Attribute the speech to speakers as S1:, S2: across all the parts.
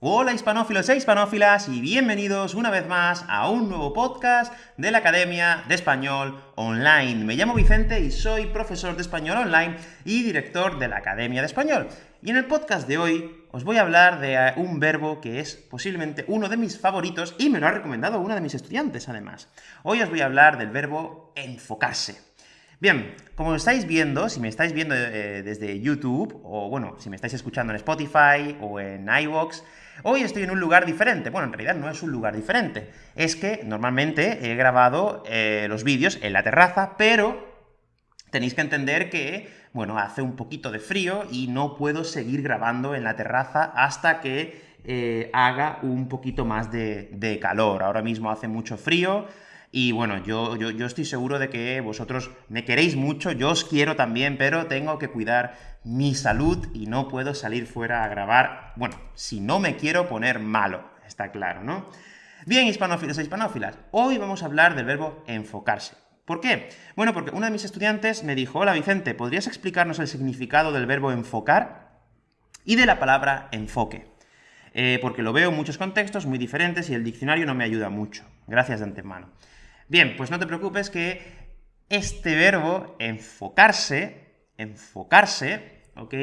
S1: Hola hispanófilos e hispanófilas y bienvenidos una vez más a un nuevo podcast de la Academia de Español Online. Me llamo Vicente y soy profesor de Español Online y director de la Academia de Español. Y en el podcast de hoy os voy a hablar de eh, un verbo que es posiblemente uno de mis favoritos y me lo ha recomendado una de mis estudiantes además. Hoy os voy a hablar del verbo enfocarse. Bien, como estáis viendo, si me estáis viendo eh, desde YouTube, o bueno, si me estáis escuchando en Spotify o en iVoox, hoy estoy en un lugar diferente. Bueno, en realidad no es un lugar diferente. Es que normalmente he grabado eh, los vídeos en la terraza, pero tenéis que entender que, bueno, hace un poquito de frío y no puedo seguir grabando en la terraza hasta que eh, haga un poquito más de, de calor. Ahora mismo hace mucho frío, y bueno, yo, yo, yo, estoy seguro de que vosotros me queréis mucho, yo os quiero también, pero tengo que cuidar mi salud y no puedo salir fuera a grabar, bueno, si no me quiero poner malo, está claro, ¿no? Bien, hispanófilos e hispanófilas, hoy vamos a hablar del verbo enfocarse. ¿Por qué? Bueno, porque una de mis estudiantes me dijo, hola Vicente, ¿podrías explicarnos el significado del verbo enfocar y de la palabra enfoque? Eh, porque lo veo en muchos contextos muy diferentes y el diccionario no me ayuda mucho. Gracias de antemano. Bien, pues no te preocupes que este verbo, enfocarse, enfocarse, ¿ok?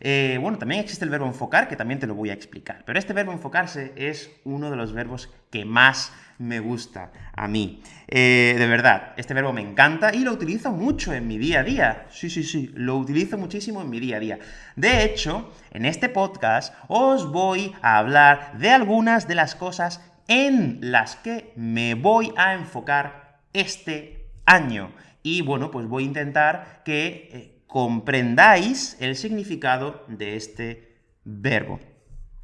S1: Eh, bueno, también existe el verbo enfocar, que también te lo voy a explicar. Pero este verbo enfocarse es uno de los verbos que más me gusta a mí. Eh, de verdad, este verbo me encanta y lo utilizo mucho en mi día a día. Sí, sí, sí, lo utilizo muchísimo en mi día a día. De hecho, en este podcast os voy a hablar de algunas de las cosas en las que me voy a enfocar este año. Y bueno, pues voy a intentar que eh, comprendáis el significado de este verbo.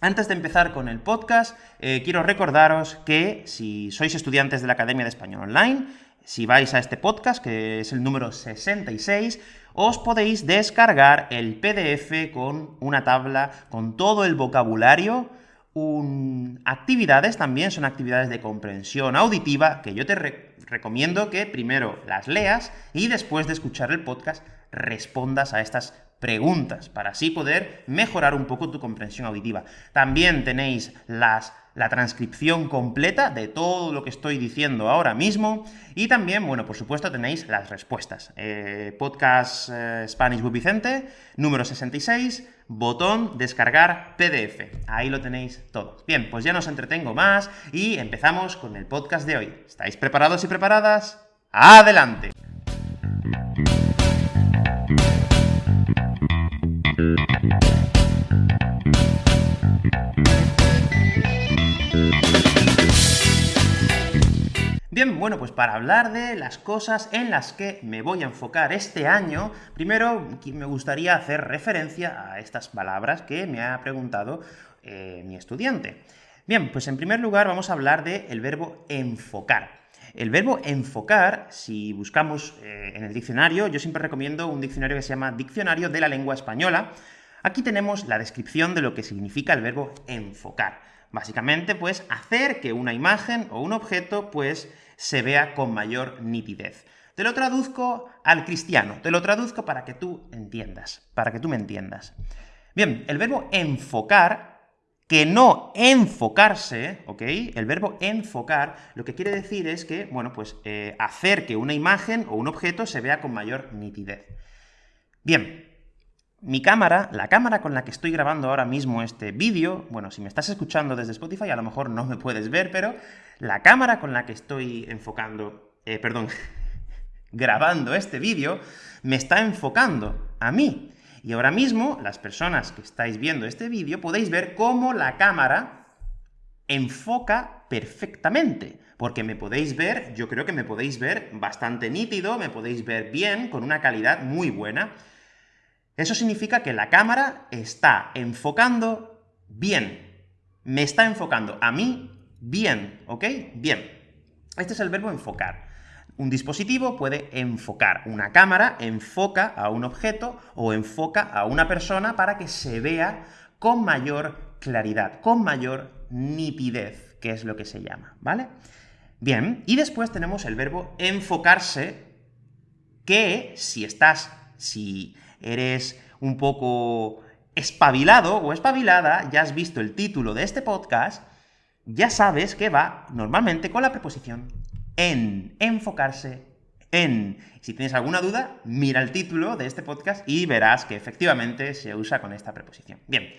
S1: Antes de empezar con el podcast, eh, quiero recordaros que si sois estudiantes de la Academia de Español Online, si vais a este podcast, que es el número 66, os podéis descargar el PDF con una tabla con todo el vocabulario actividades también son actividades de comprensión auditiva que yo te recomiendo que primero las leas y después de escuchar el podcast respondas a estas preguntas para así poder mejorar un poco tu comprensión auditiva. También tenéis la transcripción completa de todo lo que estoy diciendo ahora mismo, y también, bueno, por supuesto, tenéis las respuestas. Eh, podcast eh, Spanish with Vicente, número 66, botón descargar PDF. Ahí lo tenéis todo. Bien, pues ya no entretengo más y empezamos con el podcast de hoy. ¿Estáis preparados y preparadas? ¡Adelante! Bien, bueno, pues para hablar de las cosas en las que me voy a enfocar este año, primero me gustaría hacer referencia a estas palabras que me ha preguntado eh, mi estudiante. Bien, pues en primer lugar vamos a hablar del verbo enfocar. El verbo enfocar, si buscamos eh, en el diccionario, yo siempre recomiendo un diccionario que se llama Diccionario de la Lengua Española. Aquí tenemos la descripción de lo que significa el verbo enfocar. Básicamente, pues, hacer que una imagen o un objeto, pues, se vea con mayor nitidez. Te lo traduzco al cristiano, te lo traduzco para que tú entiendas, para que tú me entiendas. Bien, el verbo enfocar, que no enfocarse, ¿ok? El verbo enfocar lo que quiere decir es que, bueno, pues eh, hacer que una imagen o un objeto se vea con mayor nitidez. Bien, mi cámara, la cámara con la que estoy grabando ahora mismo este vídeo, bueno, si me estás escuchando desde Spotify a lo mejor no me puedes ver, pero la cámara con la que estoy enfocando, eh, perdón, grabando este vídeo, me está enfocando a mí. Y ahora mismo, las personas que estáis viendo este vídeo, podéis ver cómo la cámara enfoca perfectamente, porque me podéis ver, yo creo que me podéis ver bastante nítido, me podéis ver bien, con una calidad muy buena. Eso significa que la cámara está enfocando bien. Me está enfocando a mí bien, ¿ok? Bien. Este es el verbo enfocar. Un dispositivo puede enfocar. Una cámara enfoca a un objeto o enfoca a una persona para que se vea con mayor claridad, con mayor nitidez, que es lo que se llama, ¿vale? Bien, y después tenemos el verbo enfocarse, que si estás, si eres un poco espabilado o espabilada, ya has visto el título de este podcast, ya sabes que va normalmente con la preposición en, enfocarse en. Si tienes alguna duda, mira el título de este podcast y verás que efectivamente se usa con esta preposición. Bien,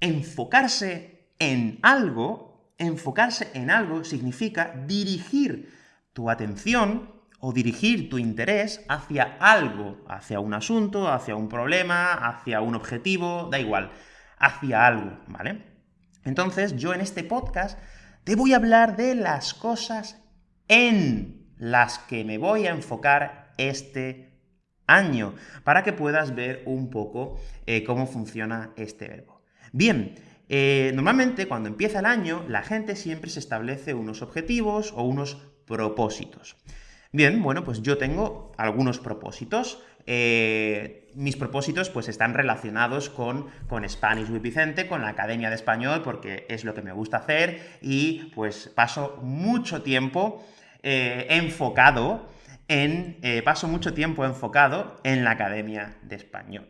S1: enfocarse en algo, enfocarse en algo significa dirigir tu atención o dirigir tu interés hacia algo, hacia un asunto, hacia un problema, hacia un objetivo, da igual, hacia algo, ¿vale? Entonces, yo en este podcast te voy a hablar de las cosas en las que me voy a enfocar este año, para que puedas ver un poco eh, cómo funciona este verbo. Bien, eh, normalmente cuando empieza el año, la gente siempre se establece unos objetivos o unos propósitos. Bien, bueno, pues yo tengo algunos propósitos. Eh, mis propósitos pues están relacionados con, con Spanish with Vicente, con la Academia de Español, porque es lo que me gusta hacer y pues paso mucho tiempo eh, enfocado en... Eh, paso mucho tiempo enfocado en la Academia de Español.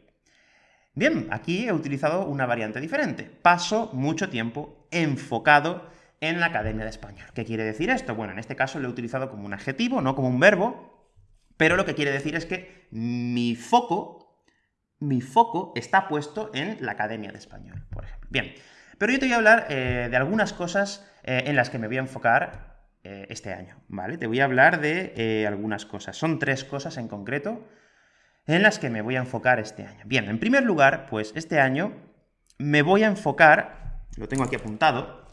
S1: Bien, aquí he utilizado una variante diferente. Paso mucho tiempo enfocado en la Academia de Español. ¿Qué quiere decir esto? Bueno, en este caso lo he utilizado como un adjetivo, no como un verbo, pero lo que quiere decir es que mi foco, mi foco está puesto en la Academia de Español, por ejemplo. Bien, pero yo te voy a hablar eh, de algunas cosas eh, en las que me voy a enfocar eh, este año, ¿vale? Te voy a hablar de algunas cosas. Son tres cosas en concreto en las que me voy a enfocar este año. Bien, en primer lugar, pues este año me voy a enfocar, lo tengo aquí apuntado,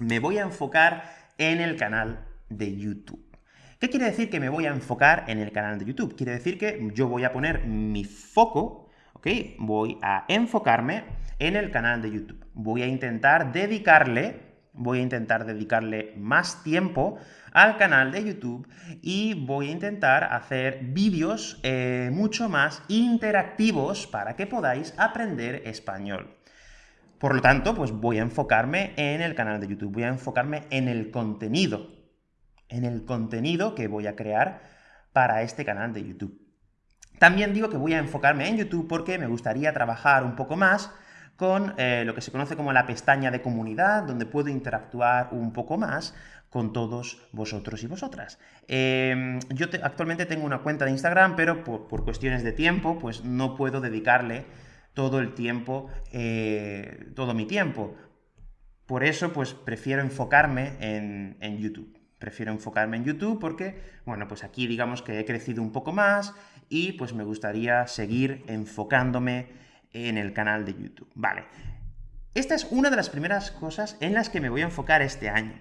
S1: me voy a enfocar en el canal de YouTube. ¿Qué quiere decir que me voy a enfocar en el canal de YouTube? Quiere decir que yo voy a poner mi foco, ¿ok? Voy a enfocarme en el canal de YouTube. Voy a intentar dedicarle, voy a intentar dedicarle más tiempo al canal de YouTube y voy a intentar hacer vídeos eh, mucho más interactivos para que podáis aprender español. Por lo tanto, pues voy a enfocarme en el canal de YouTube, voy a enfocarme en el contenido, en el contenido que voy a crear para este canal de YouTube. También digo que voy a enfocarme en YouTube porque me gustaría trabajar un poco más con eh, lo que se conoce como la pestaña de comunidad, donde puedo interactuar un poco más con todos vosotros y vosotras. Em, yo actualmente tengo una cuenta de Instagram, pero por, por cuestiones de tiempo, pues no puedo dedicarle todo el tiempo, eh, todo mi tiempo. Por eso, pues prefiero enfocarme en, en, YouTube. Prefiero enfocarme en YouTube porque, bueno, pues aquí digamos que he crecido un poco más y pues me gustaría seguir enfocándome en el canal de YouTube. Vale. Esta es una de las primeras cosas en las que me voy a enfocar este año.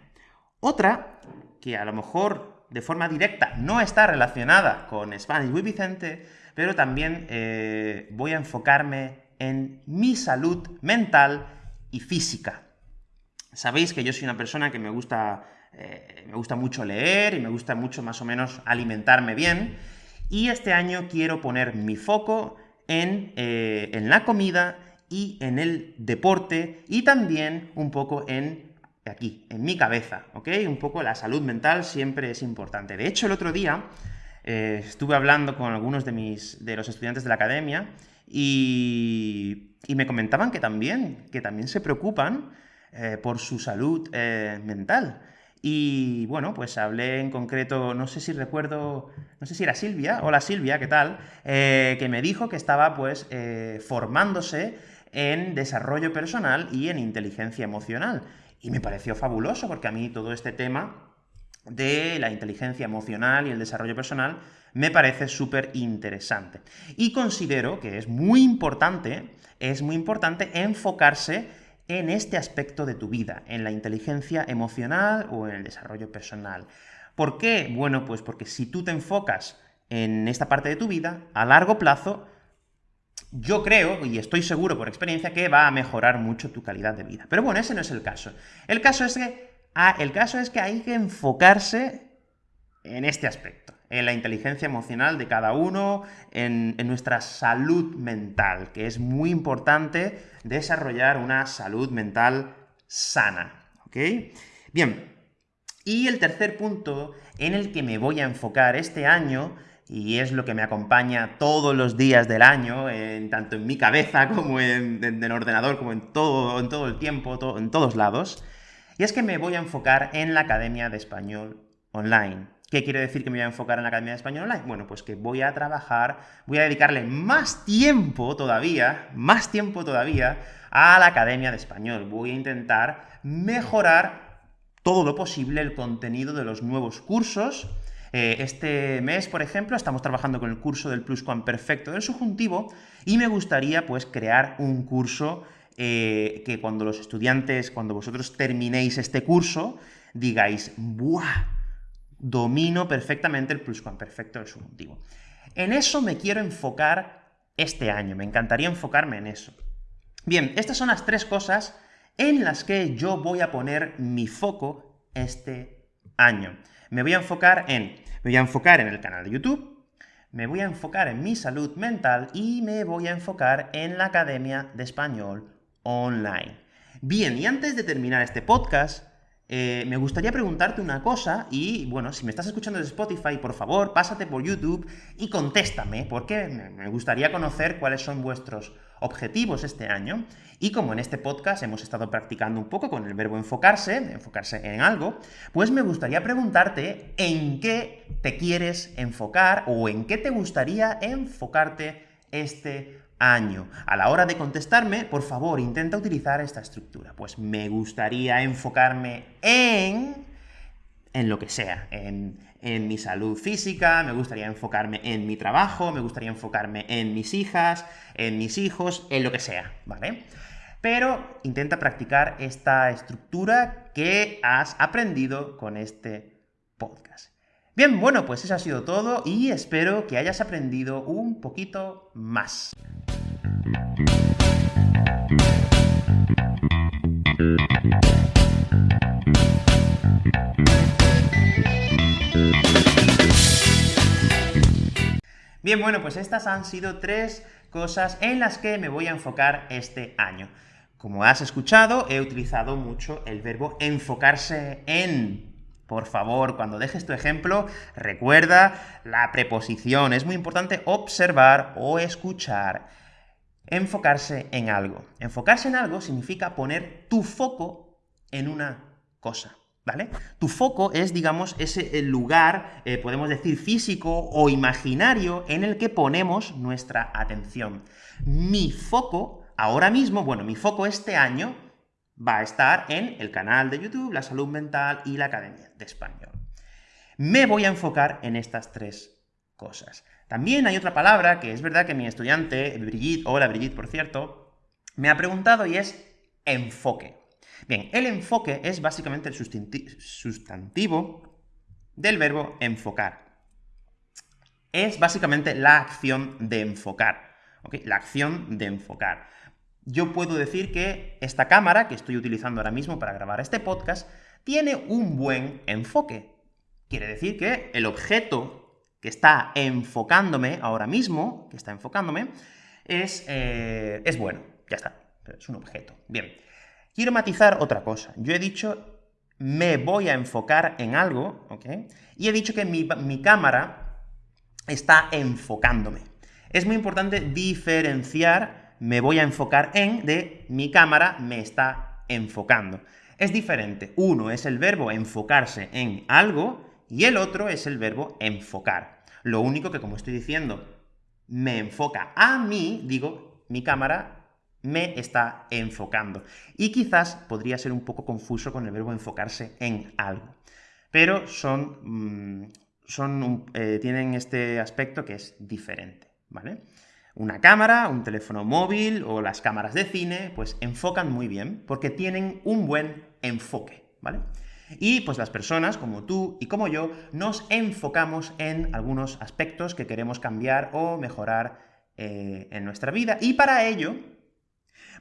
S1: Otra, que a lo mejor de forma directa no está relacionada con Spanish with Vicente, pero también eh, voy a enfocarme en mi salud mental y física. Sabéis que yo soy una persona que me gusta, eh, me gusta mucho leer y me gusta mucho más o menos alimentarme bien, y este año quiero poner mi foco en, eh, en la comida y en el deporte, y también un poco en aquí, en mi cabeza, ¿ok? Un poco la salud mental siempre es importante. De hecho, el otro día eh, estuve hablando con algunos de, mis, de los estudiantes de la academia y, me comentaban que también, que también se preocupan eh, por su salud eh, mental. Y bueno, pues hablé en concreto, no sé si recuerdo, no sé si era Silvia, hola Silvia, ¿qué tal? que me dijo que estaba pues formándose en desarrollo personal y en inteligencia emocional. Y me pareció fabuloso, porque a mí todo este tema de la inteligencia emocional y el desarrollo personal me parece súper interesante. Y considero que es muy importante, es muy importante enfocarse en este aspecto de tu vida, en la inteligencia emocional o en el desarrollo personal. ¿Por qué? Bueno, pues porque si tú te enfocas en esta parte de tu vida, a largo plazo, yo creo, y estoy seguro por experiencia, que va a mejorar mucho tu calidad de vida. Pero bueno, ese no es el caso. El caso es que Ah, el caso es que hay que enfocarse en este aspecto, en la inteligencia emocional de cada uno, en, nuestra salud mental, que es muy importante desarrollar una salud mental sana, ¿ok? Bien, y el tercer punto en el que me voy a enfocar este año y es lo que me acompaña todos los días del año, en, tanto en mi cabeza como en, el ordenador, como en todo, en todo el tiempo, en todos lados, y es que me voy a enfocar en la Academia de Español Online. ¿Qué quiere decir que me voy a enfocar en la Academia de Español Online? Bueno, pues que voy a trabajar, voy a dedicarle más tiempo todavía, más tiempo todavía, a la Academia de Español. Voy a intentar mejorar todo lo posible el contenido de los nuevos cursos. Eh, este mes, por ejemplo, estamos trabajando con el curso del pluscuamperfecto del subjuntivo, y me gustaría, pues, crear un curso eh, que cuando los estudiantes, cuando vosotros terminéis este curso, digáis, ¡buah! domino perfectamente el pluscuamperfecto del subjuntivo. En eso me quiero enfocar este año, me encantaría enfocarme en eso. Bien, estas son las tres cosas en las que yo voy a poner mi foco este año. Me voy a enfocar en, me voy a enfocar en el canal de YouTube, me voy a enfocar en mi salud mental y me voy a enfocar en la Academia de Español Online. Bien, y antes de terminar este podcast, eh, me gustaría preguntarte una cosa, y bueno, si me estás escuchando desde Spotify, por favor, pásate por YouTube y contéstame, porque me gustaría conocer cuáles son vuestros objetivos este año, y como en este podcast hemos estado practicando un poco con el verbo enfocarse, enfocarse en algo, pues me gustaría preguntarte en qué te quieres enfocar, o en qué te gustaría enfocarte este año. A la hora de contestarme, por favor, intenta utilizar esta estructura. Pues me gustaría enfocarme en... en lo que sea, en, en mi salud física, me gustaría enfocarme en mi trabajo, me gustaría enfocarme en mis hijas, en mis hijos, en lo que sea, ¿vale? Pero intenta practicar esta estructura que has aprendido con este podcast. Bien, bueno, pues eso ha sido todo y espero que hayas aprendido un poquito más. Bien, bueno, pues estas han sido tres cosas en las que me voy a enfocar este año. Como has escuchado, he utilizado mucho el verbo enfocarse en. Por favor, cuando dejes tu ejemplo, recuerda la preposición. Es muy importante observar o escuchar. Enfocarse en algo. Enfocarse en algo significa poner tu foco en una cosa. ¿Vale? Tu foco es, digamos, ese lugar, eh, podemos decir, físico o imaginario en el que ponemos nuestra atención. Mi foco, ahora mismo, bueno, mi foco este año va a estar en el canal de YouTube, la salud mental y la Academia de Español. Me voy a enfocar en estas tres cosas. También hay otra palabra que es verdad que mi estudiante, Brigitte, hola Brigitte, por cierto, me ha preguntado y es enfoque. Bien, el enfoque es básicamente el sustantivo del verbo enfocar. Es básicamente la acción de enfocar. La acción de enfocar yo puedo decir que esta cámara, que estoy utilizando ahora mismo para grabar este podcast, tiene un buen enfoque. Quiere decir que el objeto que está enfocándome ahora mismo, que está enfocándome, es, eh, es bueno. Ya está. Es un objeto. Bien. Quiero matizar otra cosa. Yo he dicho me voy a enfocar en algo, ¿ok? Y he dicho que mi, mi cámara está enfocándome. Es muy importante diferenciar me voy a enfocar en de mi cámara me está enfocando. Es diferente. Uno es el verbo enfocarse en algo y el otro es el verbo enfocar. Lo único que, como estoy diciendo, me enfoca a mí, digo, mi cámara me está enfocando. Y quizás podría ser un poco confuso con el verbo enfocarse en algo. Pero son, mm, son eh, tienen este aspecto que es diferente, ¿vale? Una cámara, un teléfono móvil o las cámaras de cine, pues enfocan muy bien, porque tienen un buen enfoque, ¿vale? Y pues las personas, como tú y como yo, nos enfocamos en algunos aspectos que queremos cambiar o mejorar eh, en nuestra vida, y para ello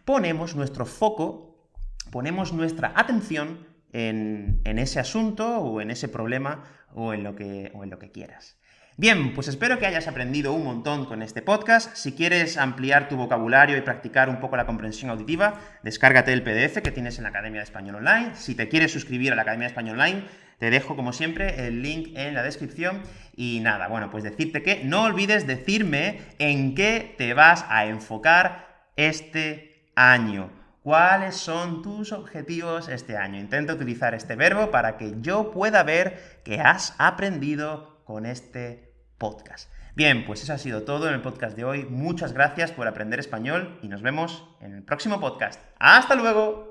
S1: ponemos nuestro foco, ponemos nuestra atención en, ese asunto o en ese problema o en lo que, o en lo que quieras. Bien, pues espero que hayas aprendido un montón con este podcast. Si quieres ampliar tu vocabulario y practicar un poco la comprensión auditiva, descárgate el PDF que tienes en la Academia de Español Online. Si te quieres suscribir a la Academia de Español Online, te dejo, como siempre, el link en la descripción. Y nada, bueno, pues decirte que no olvides decirme en qué te vas a enfocar este año. ¿Cuáles son tus objetivos este año? Intenta utilizar este verbo para que yo pueda ver que has aprendido con este podcast. Bien, pues eso ha sido todo en el podcast de hoy. Muchas gracias por aprender español y nos vemos en el próximo podcast. ¡Hasta luego!